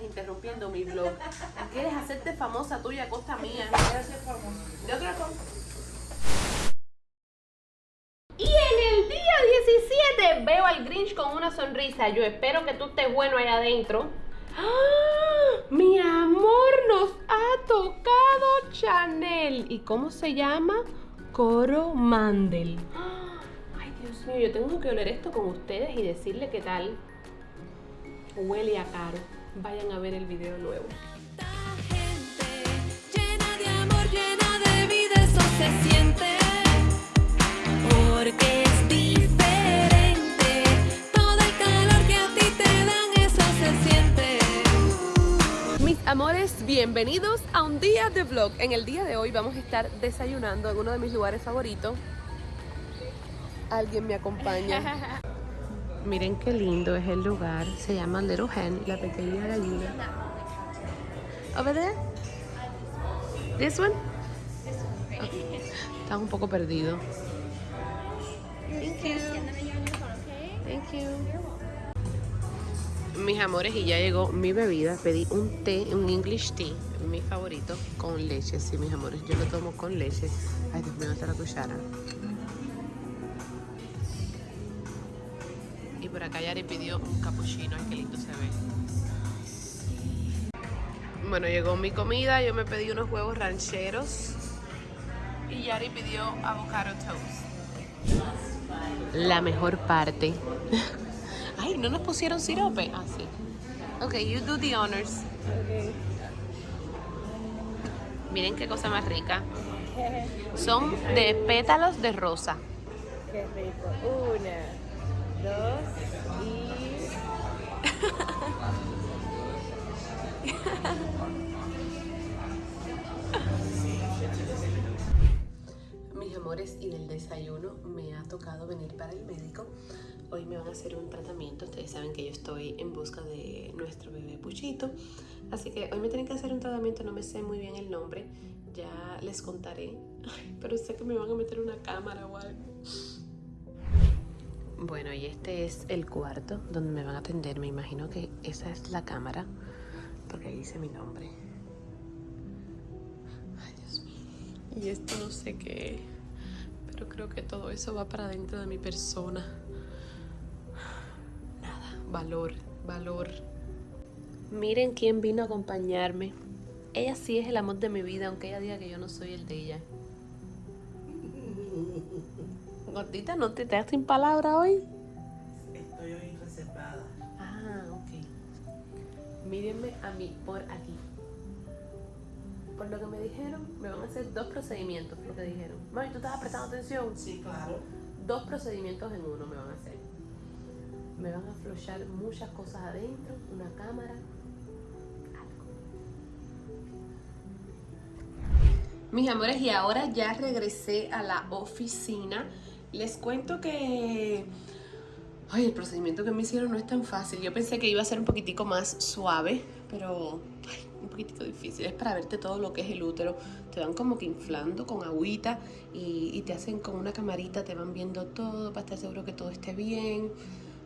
estás interrumpiendo mi vlog. Quieres hacerte famosa tuya a costa mía. De otra cosa. Y en el día 17 veo al Grinch con una sonrisa. Yo espero que tú estés bueno allá adentro. ¡Ah! Mi amor nos ha tocado Chanel. ¿Y cómo se llama? Coro Mandel. ¡Ah! Ay, Dios mío, yo tengo que oler esto con ustedes y decirle qué tal. Huele a caro. Vayan a ver el video nuevo. gente llena de amor, llena de vida, eso se siente. Porque es diferente. Todo el calor que a ti te dan, eso se siente. Mis amores, bienvenidos a un día de vlog. En el día de hoy vamos a estar desayunando en uno de mis lugares favoritos. Alguien me acompaña. Miren qué lindo es el lugar. Se llama Little Hen, la pequeña gallina. Over there? This one? Okay. Está un poco perdido. Thank you. Thank you. Mis amores, y ya llegó mi bebida. Pedí un té, un English tea, mi favorito, con leche. Sí, mis amores, yo lo tomo con leche. Ay, Dios mío, hasta la cuchara. Por acá Yari pidió un cappuccino. Ay, qué lindo se ve. Bueno, llegó mi comida. Yo me pedí unos huevos rancheros. Y Yari pidió avocado toast. La mejor parte. Ay, ¿no nos pusieron sirope? Ah, sí. Ok, you do the honors. Miren qué cosa más rica. Son de pétalos de rosa. Qué rico. Una, dos y. Mis amores, y del desayuno me ha tocado venir para el médico. Hoy me van a hacer un tratamiento. Ustedes saben que yo estoy en busca de nuestro bebé Puchito. Así que hoy me tienen que hacer un tratamiento. No me sé muy bien el nombre. Ya les contaré. Pero sé que me van a meter una cámara o. Bueno, y este es el cuarto donde me van a atender. Me imagino que esa es la cámara. Porque ahí dice mi nombre. Ay, Dios mío. Y esto no sé qué pero creo que todo eso va para dentro de mi persona. Nada, valor, valor. Miren quién vino a acompañarme. Ella sí es el amor de mi vida, aunque ella diga que yo no soy el de ella. Gordita, ¿no te das sin palabra hoy? Estoy hoy reservada. Ah, ok. Mírenme a mí por aquí. Por lo que me dijeron, me van a hacer dos procedimientos, lo que dijeron. Mami, ¿tú estabas prestando atención? Sí, claro. Dos procedimientos en uno me van a hacer. Me van a aflochar muchas cosas adentro, una cámara, algo. Mis amores, y ahora ya regresé a la oficina. Les cuento que... Ay, el procedimiento que me hicieron no es tan fácil. Yo pensé que iba a ser un poquitico más suave, pero un poquitico difícil. Es para verte todo lo que es el útero. Te van como que inflando con agüita y, y te hacen con una camarita, te van viendo todo para estar seguro que todo esté bien.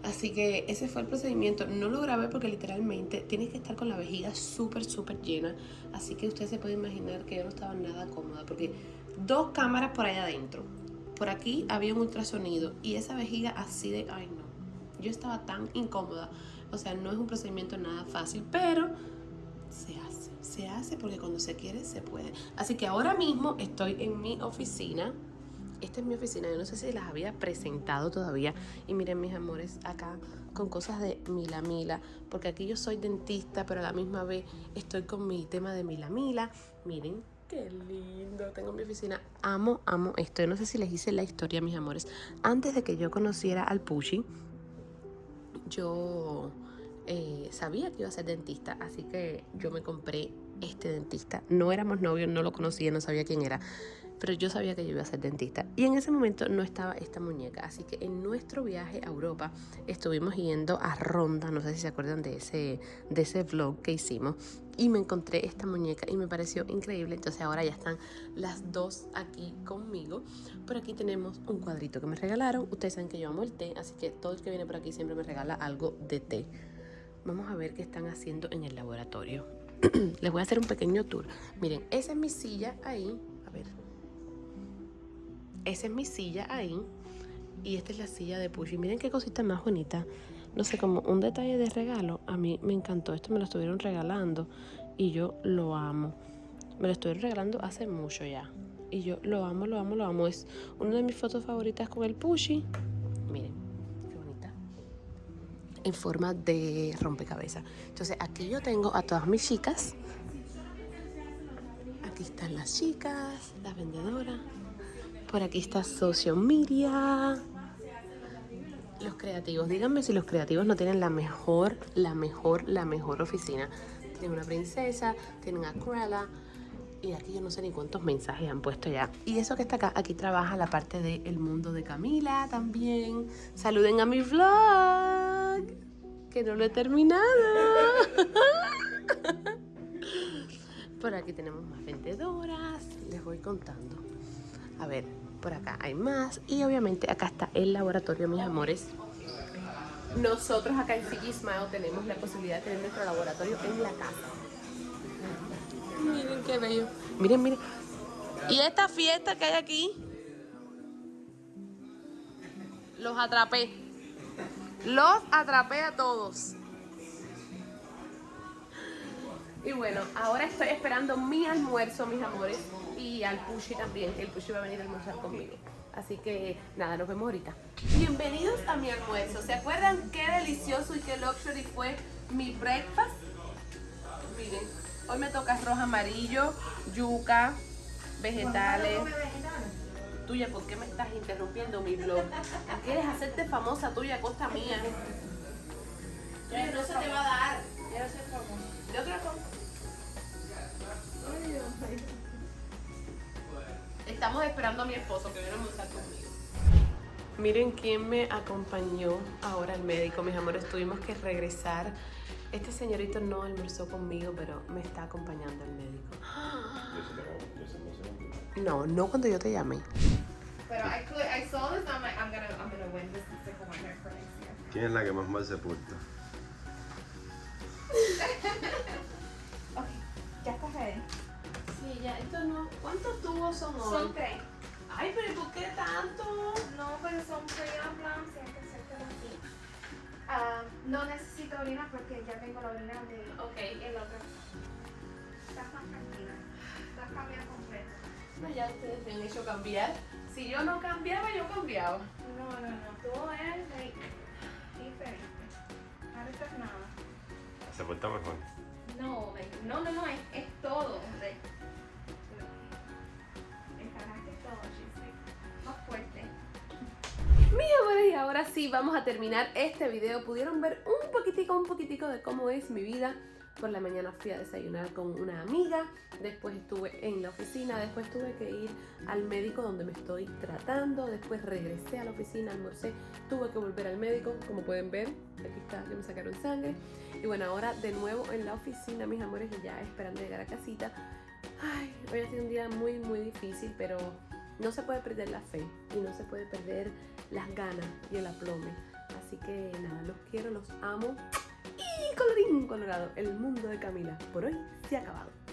Así que ese fue el procedimiento. No lo grabé porque literalmente tienes que estar con la vejiga súper, súper llena. Así que usted se puede imaginar que yo no estaba nada cómoda porque dos cámaras por allá adentro. Por aquí había un ultrasonido y esa vejiga así de... Ay, no. Yo estaba tan incómoda. O sea, no es un procedimiento nada fácil, pero se hace. Se hace porque cuando se quiere, se puede. Así que ahora mismo estoy en mi oficina. Esta es mi oficina, yo no sé si las había presentado todavía. Y miren mis amores, acá con cosas de Mila Mila, porque aquí yo soy dentista, pero a la misma vez estoy con mi tema de Mila Mila. Miren, qué lindo, tengo mi oficina. Amo, amo esto. No sé si les hice la historia, mis amores. Antes de que yo conociera al Pushi, yo eh, sabía que iba a ser dentista, así que yo me compré este dentista. No éramos novios, no lo conocía, no sabía quién era, pero yo sabía que yo iba a ser dentista. Y en ese momento no estaba esta muñeca, así que en nuestro viaje a Europa estuvimos yendo a Ronda, no sé si se acuerdan de ese, de ese vlog que hicimos, y me encontré esta muñeca y me pareció increíble. Entonces ahora ya están las dos aquí conmigo. Por aquí tenemos un cuadrito que me regalaron. Ustedes saben que yo amo el té, así que todo el que viene por aquí siempre me regala algo de té. Vamos a ver qué están haciendo en el laboratorio. Les voy a hacer un pequeño tour. Miren, esa es mi silla ahí. A ver. Esa es mi silla ahí. Y esta es la silla de Pushy. Miren qué cosita más bonita. No sé, como un detalle de regalo. A mí me encantó. Esto me lo estuvieron regalando. Y yo lo amo. Me lo estuvieron regalando hace mucho ya. Y yo lo amo, lo amo, lo amo. Es una de mis fotos favoritas con el Pushy. En forma de rompecabezas. Entonces aquí yo tengo a todas mis chicas. Aquí están las chicas, las vendedoras. Por aquí está Social Media. Los creativos, díganme si los creativos no tienen la mejor, la mejor, la mejor oficina. Tienen una princesa, tienen a Cruella. Y aquí yo no sé ni cuántos mensajes han puesto ya. Y eso que está acá, aquí trabaja la parte del mundo de Camila también. Saluden a mi vlog, que no lo he terminado. Por aquí tenemos más vendedoras, les voy contando. A ver, por acá hay más. Y obviamente acá está el laboratorio, mis amores. Nosotros acá en Smile tenemos la posibilidad de tener nuestro laboratorio en la casa. Miren qué bello. Miren, miren. Y esta fiesta que hay aquí, los atrapé. Los atrapé a todos. Y bueno, ahora estoy esperando mi almuerzo, mis amores. Y al Pushy también, que el Pushy va a venir a almorzar conmigo. Así que nada, nos vemos ahorita. Bienvenidos a mi almuerzo. ¿Se acuerdan qué delicioso y qué luxury fue mi breakfast? Miren, hoy me toca arroz amarillo, yuca, vegetales. Tuya, ¿por qué me estás interrumpiendo mi blog? ¿Quieres hacerte famosa tuya a costa mía? Tuya, no se te va a dar. De otra cosa. Estamos esperando a mi esposo que viene a almorzar conmigo. Miren quién me acompañó ahora al médico, mis amores. Tuvimos que regresar. Este señorito no almorzó conmigo, pero me está acompañando al médico. No, no cuando yo te llamé. Pero I, could, I saw this and I'm like, I'm gonna, I'm gonna win this and stick with my hair for next year. ¿Quién es la que más mal se porta? Okay, ya estás ready. Sí, ya, esto no. ¿Cuántos tubos son hoy? Son tres. Ay, pero ¿y ¿por qué tanto? No, pero son blondes y hay que hacértelo así. Ah, no necesito orina porque ya tengo la orina de Ok. el otro. Estás más tranquila. Estás cambiando completo. No, ya ustedes me han hecho cambiar. Si yo no cambiaba, yo cambiaba. No, no, no. Tú eres like, diferente. Ahora estás nada. Se porta mejor. No, like, no, no, no, es, es todo. Like, Encaraste todo, like, más fuerte. Mis amores, y ahora sí vamos a terminar este video. Pudieron ver un poquitico, un poquitico de cómo es mi vida. Por la mañana fui a desayunar con una amiga, después estuve en la oficina, después tuve que ir al médico donde me estoy tratando, después regresé a la oficina, almorcé, tuve que volver al médico, como pueden ver, aquí está, que me sacaron sangre. Y bueno, ahora de nuevo en la oficina, mis amores, y ya esperando llegar a casita. Ay, hoy ha sido un día muy, muy difícil, pero no se puede perder la fe y no se puede perder las ganas y el aplome. Así que nada, los quiero, los amo. Colorín colorado, el mundo de Camila por hoy se ha acabado.